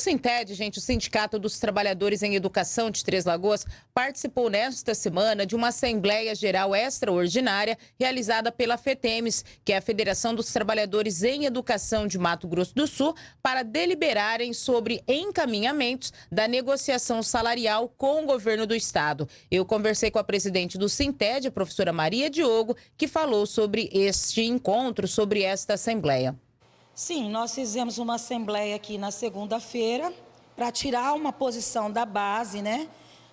Sinted, gente, o Sindicato dos Trabalhadores em Educação de Três Lagoas, participou nesta semana de uma Assembleia Geral Extraordinária realizada pela FETEMES, que é a Federação dos Trabalhadores em Educação de Mato Grosso do Sul, para deliberarem sobre encaminhamentos da negociação salarial com o governo do estado. Eu conversei com a presidente do Sinted, a professora Maria Diogo, que falou sobre este encontro, sobre esta Assembleia. Sim, nós fizemos uma assembleia aqui na segunda-feira para tirar uma posição da base, né,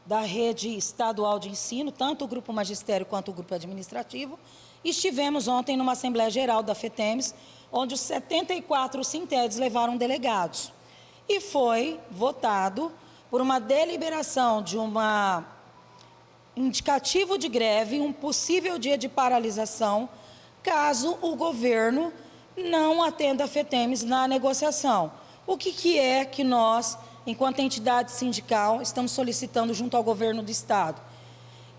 da rede estadual de ensino, tanto o grupo magistério quanto o grupo administrativo. Estivemos ontem numa assembleia geral da FETEMES, onde os 74 sintedes levaram delegados. E foi votado por uma deliberação de uma indicativo de greve, um possível dia de paralisação, caso o governo não atenda a FETEMES na negociação. O que, que é que nós, enquanto entidade sindical, estamos solicitando junto ao governo do Estado?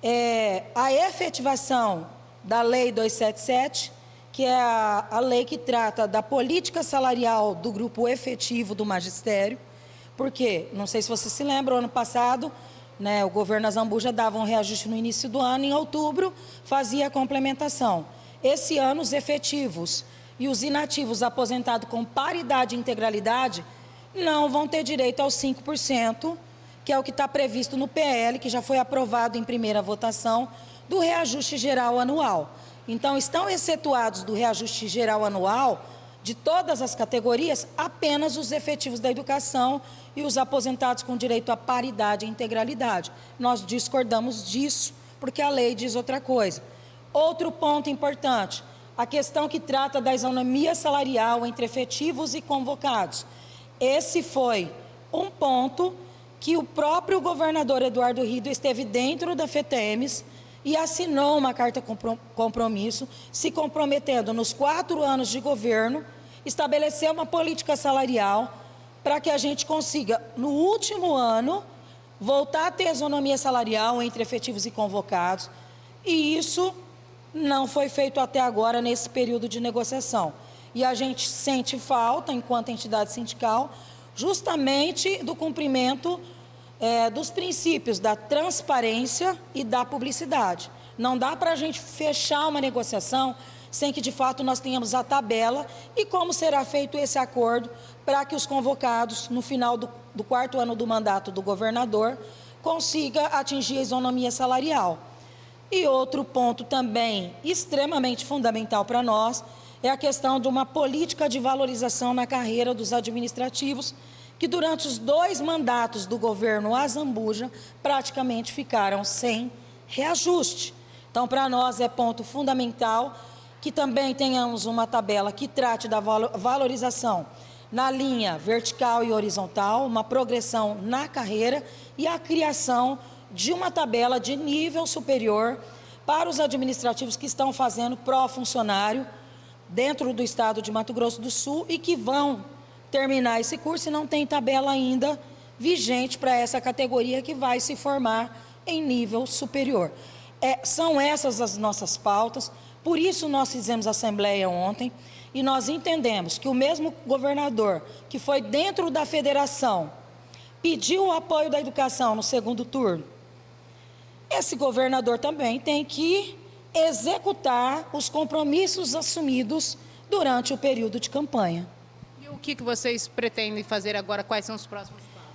É a efetivação da Lei 277, que é a, a lei que trata da política salarial do grupo efetivo do magistério, porque, não sei se você se lembra, ano passado, né, o governo Azambuja dava um reajuste no início do ano, em outubro fazia a complementação. Esse ano, os efetivos e os inativos aposentados com paridade e integralidade não vão ter direito aos 5%, que é o que está previsto no PL, que já foi aprovado em primeira votação, do reajuste geral anual. Então, estão excetuados do reajuste geral anual de todas as categorias apenas os efetivos da educação e os aposentados com direito à paridade e integralidade. Nós discordamos disso, porque a lei diz outra coisa. Outro ponto importante, a questão que trata da isonomia salarial entre efetivos e convocados. Esse foi um ponto que o próprio governador Eduardo Rido esteve dentro da FETEMES e assinou uma carta compromisso, se comprometendo nos quatro anos de governo, estabelecer uma política salarial para que a gente consiga, no último ano, voltar a ter isonomia salarial entre efetivos e convocados. E isso não foi feito até agora nesse período de negociação. E a gente sente falta, enquanto entidade sindical, justamente do cumprimento é, dos princípios da transparência e da publicidade. Não dá para a gente fechar uma negociação sem que de fato nós tenhamos a tabela e como será feito esse acordo para que os convocados, no final do, do quarto ano do mandato do governador, consiga atingir a isonomia salarial. E outro ponto também extremamente fundamental para nós é a questão de uma política de valorização na carreira dos administrativos, que durante os dois mandatos do governo Azambuja praticamente ficaram sem reajuste. Então, para nós é ponto fundamental que também tenhamos uma tabela que trate da valorização na linha vertical e horizontal, uma progressão na carreira e a criação de uma tabela de nível superior para os administrativos que estão fazendo pró-funcionário dentro do estado de Mato Grosso do Sul e que vão terminar esse curso e não tem tabela ainda vigente para essa categoria que vai se formar em nível superior. É, são essas as nossas pautas, por isso nós fizemos assembleia ontem e nós entendemos que o mesmo governador que foi dentro da federação pediu o apoio da educação no segundo turno, esse governador também tem que executar os compromissos assumidos durante o período de campanha. E o que, que vocês pretendem fazer agora? Quais são os próximos passos?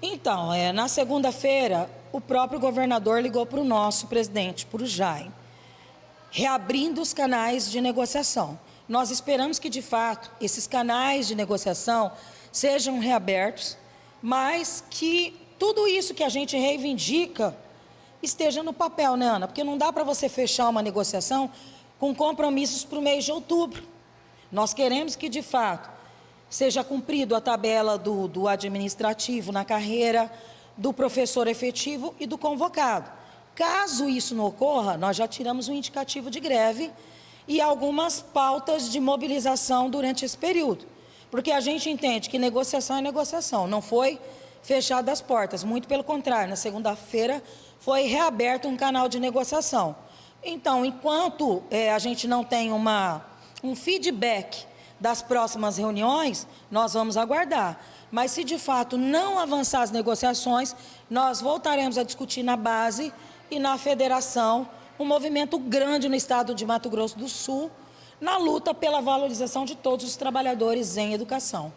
Então, é, na segunda-feira, o próprio governador ligou para o nosso presidente, para o Jaime, reabrindo os canais de negociação. Nós esperamos que, de fato, esses canais de negociação sejam reabertos, mas que tudo isso que a gente reivindica esteja no papel, né, Ana? Porque não dá para você fechar uma negociação com compromissos para o mês de outubro. Nós queremos que, de fato, seja cumprido a tabela do, do administrativo na carreira, do professor efetivo e do convocado. Caso isso não ocorra, nós já tiramos um indicativo de greve e algumas pautas de mobilização durante esse período. Porque a gente entende que negociação é negociação, não foi fechada as portas, muito pelo contrário, na segunda-feira foi reaberto um canal de negociação. Então, enquanto é, a gente não tem uma, um feedback das próximas reuniões, nós vamos aguardar. Mas se de fato não avançar as negociações, nós voltaremos a discutir na base e na federação um movimento grande no estado de Mato Grosso do Sul na luta pela valorização de todos os trabalhadores em educação.